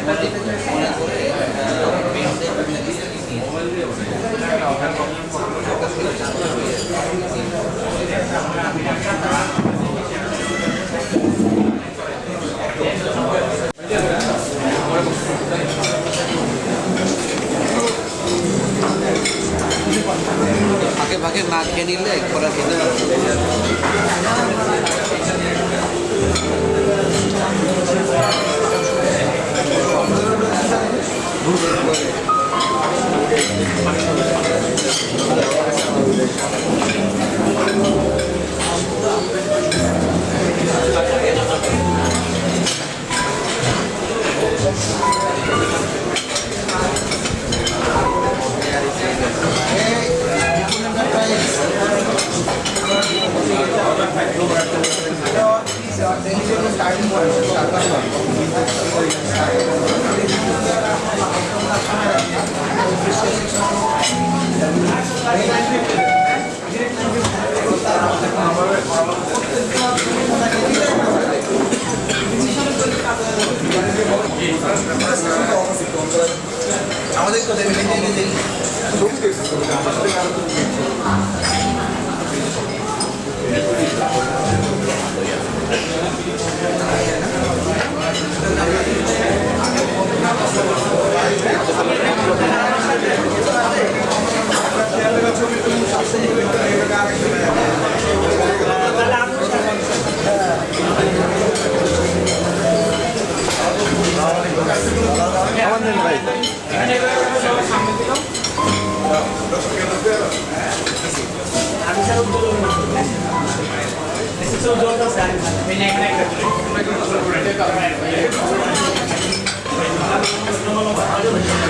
Espérate. আমাদের কথা ভেবে ভেবে দেখি ছবি ありがとうございます。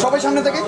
সবাই সামনে থেকে?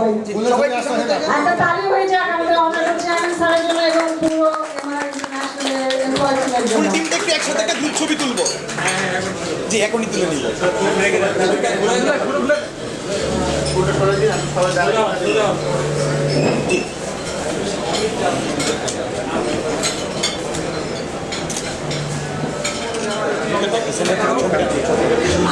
সবাই একটা আচ্ছা, তালি হয়ে যাক আমাদের অনারেবল চেয়ারম্যান স্যারের জন্য এবং পুরো ফুল টিমটা একটু একসাথে একটা গ্রুপ ছবি তুলবো। জি এখনই তুলে নিব। ফটোটা সরাই দিন আমি সবাই দাঁড়াই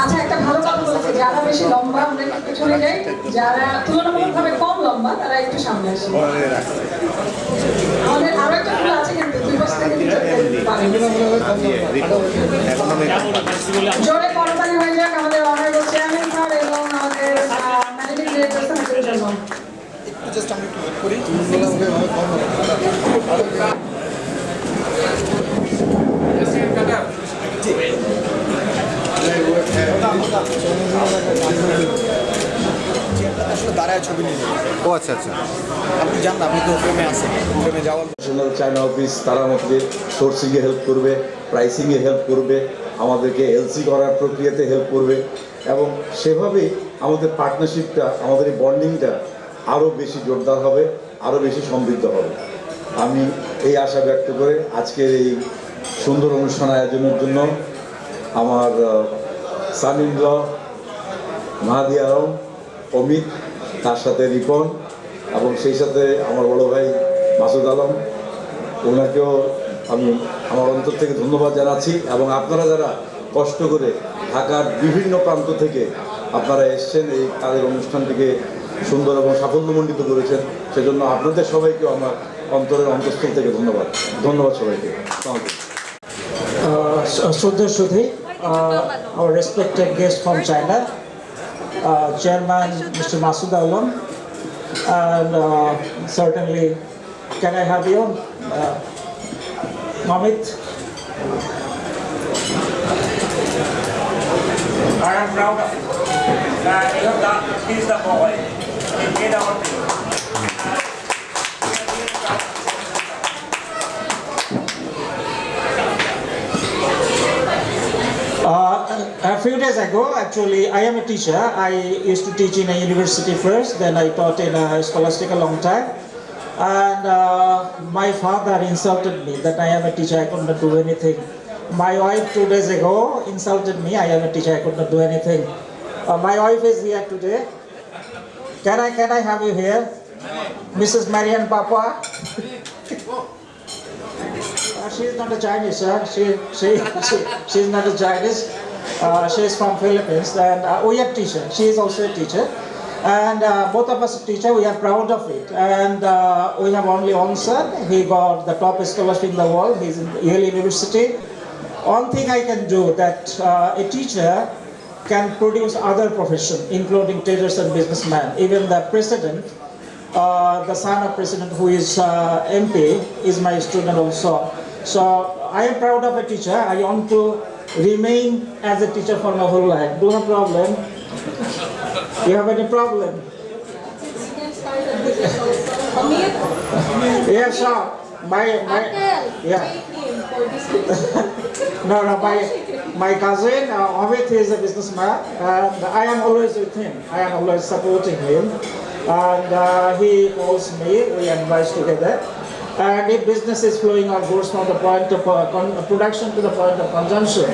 আচ্ছা একটা ভালো কথা বলেছে যারা বেশি লম্বা আমরা একটু চলে যাই যারা তুলনামূলকভাবে কম লম্বা তারা একটু সামনে আসে। আমাদের আরও একটা ফুল আছে কিন্তু দুই পাশ থেকে জোরে করতালি হয়ে যাক আমাদের অনারেবল চেয়ারম্যান স্যার এবং আমাদের ম্যানেজিং ডিরেক্টর স্যারের জন্য জাস্ট আমরা একটু wait করি জি। আসলে দাঁড়ায় ছবি নিয়ে নেই। ও আচ্ছা আচ্ছা। আপনি জান আপনি তো ফ্রেমে আছেন। ফ্রেমে যাওয়ার ন্যাশনাল চায়না অফিস তারা আমাদের সোর্সিংয়ে হেল্প করবে প্রাইসিংয়ে হেল্প করবে আমাদেরকে এলসি করার প্রক্রিয়াতে হেল্প করবে এবং সেভাবেই আমাদের পার্টনারশিপটা আমাদের এই বন্ডিংটা আরও বেশি জোরদার হবে আরও বেশি সমৃদ্ধ হবে। আমি এই আশা ব্যক্ত করে আজকের এই সুন্দর অনুষ্ঠান আয়োজনের জন্য আমার সানিন্দ্র মাহাদি আলম অমিত তার সাথে রিপন এবং সেই সাথে আমার বড় ভাই মাসুদ আলম। ওনাকেও আমি আমার অন্তর থেকে ধন্যবাদ জানাচ্ছি এবং আপনারা যারা কষ্ট করে ঢাকার বিভিন্ন প্রান্ত থেকে আপনারা এসছেন এই কাজের অনুষ্ঠানটিকে সুন্দর এবং সাফল্যমণ্ডিত করেছেন সেজন্য আপনাদের সবাইকেও আমার অন্তরের অন্তঃস্থল থেকে ধন্যবাদ। ধন্যবাদ সবাইকে। Sudhi, uh, our respected guest from China, uh, Chairman Mr. Masood Alam, and uh, certainly, can I have you, uh, Mamit? I am proud of you. That you have done, he is the boy. He made our team. Uh, a few days ago, actually, I am a teacher. I used to teach in a university first, then I taught in a Scholastica long time. And uh, my father insulted me that I am a teacher, I could not do anything. My wife two days ago insulted me, I am a teacher, I could not do anything. Uh, my wife is here today. Can I, can I have you here? Mrs. Marian Papa? Uh, she is not a Chinese, sir. She, she, she, she is not a Chinese. Uh, she is from Philippines, and uh, we are teacher. She is also a teacher, and uh, both of us teacher. We are proud of it, and uh, we have only one son. He got the top scholarship in the world. He's in Yale University. One thing I can do that uh, a teacher can produce other profession, including traders and businessmen. Even the president uh, the son of president who is MP is my student also. So I am proud of a teacher. I want to remain as a teacher for my whole life. Do have problem? You have any problem? Yeah, sure. My, my, yeah. No, no, my, my cousin, uh, Amit is a businessman, and I am always with him. I am always supporting him. And uh, he calls me, we advise together. And if business is flowing or goes from the point of uh, uh, production to the point of consumption,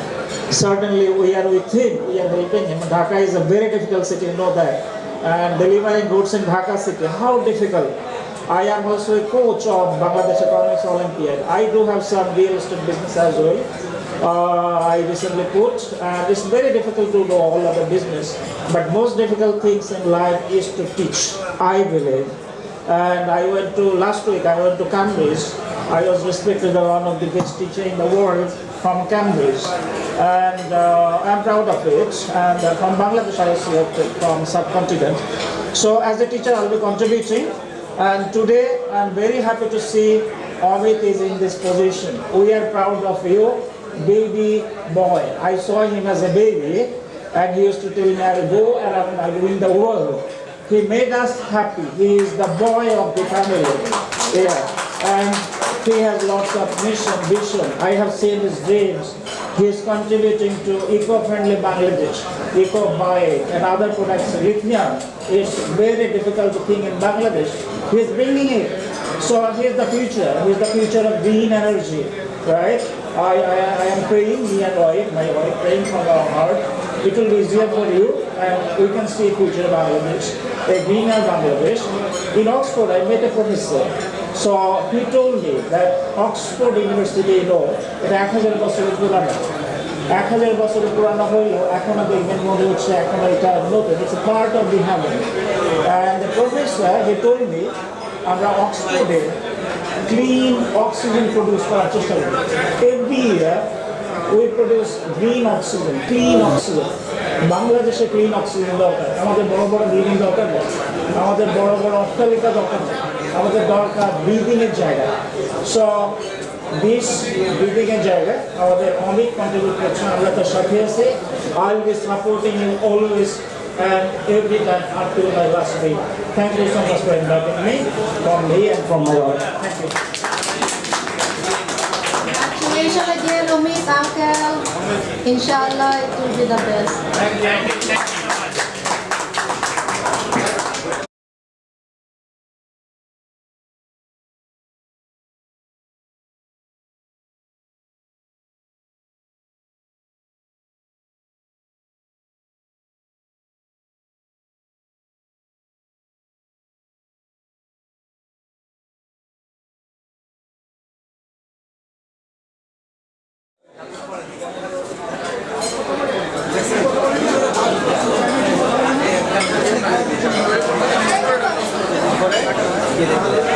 certainly we are with him, we are helping him. Dhaka is a very difficult city, you know that. And delivering goods in Dhaka city, how difficult. I am also a coach of Bangladesh Economics Olympiad. I do have some real estate business as well. Uh, I recently put, and it's very difficult to do all of the business. But most difficult things in life is to teach, I believe. And I went to, last week I went to Cambridge. I was respected as one of the best teacher in the world from Cambridge. And uh, I'm proud of it. And uh, from Bangladesh I was selected from subcontinent. So as a teacher I'll be contributing. And today I'm very happy to see Amit is in this position. We are proud of you, baby boy. I saw him as a baby and he used to tell me I'll go around, I'll win the world. He made us happy. He is the boy of the family. Yeah. And He has lots of mission, vision. I have seen his dreams. He is contributing to eco-friendly Bangladesh, eco-buy and other products. Lithium is very difficult thing in Bangladesh. He is bringing it. So he is the future. He is the future of green energy, right? I, I, I am praying, me and wife, my wife, praying from our heart. It will be easier for you and we can see future Bangladesh, a greener Bangladesh. In Oxford, I met a professor. So he told me that Oxford University, you know, এটা এক হাজার বছরের পুরানো এক হাজার বছরের পুরানো হইলেও এখনো দেখবেন মনে হচ্ছে এখনো এটা নতুন it's part of the heaven and the professor he told me আমরা অক্সফোর্ডে ক্লিন অক্সিজেন প্রডিউস করার চেষ্টা করি every year we produce green oxygen clean oxygen বাংলাদেশে ক্লিন অক্সিজেন দরকার। আমাদের বড় বড় বিল্ডিং দরকার নেই। আমাদের বড় বড় অট্টালিকা দরকার নেই। আমাদের দরকার ব্রিদিংয়ের জায়গা। সো বিশ ব্রিদিংয়ের জায়গা আমাদের অনেক কন্ট্রিবিউট করছেন আমরা তার সাথে আছি। I will supporting you always and every time up to my last day. Thank you so much for inviting me, from. Congratulations again, Umit, Uncle. Inshallah, it will be the best. আচ্ছা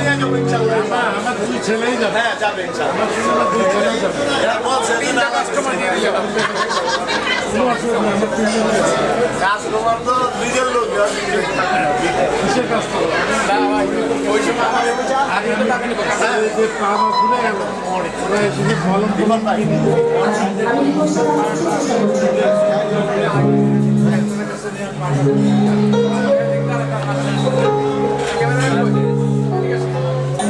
নিয়ে যাব ইনশাল্লাহ আমার দুই ছেলেই যাবে হ্যাঁ যাবে ইনশাল্লাহ আমার দুই ছেলেই যাবে তিনটা কাস্টমার নিয়ে। কাস্টমার তো দুইজন লোক কিসের কাজ ওই সময় আমার আগে তো টাকা নিবো। এই যে পা আমার ঘুরে গেল, ওরা এসে যে মলম টলম কিনে দিল।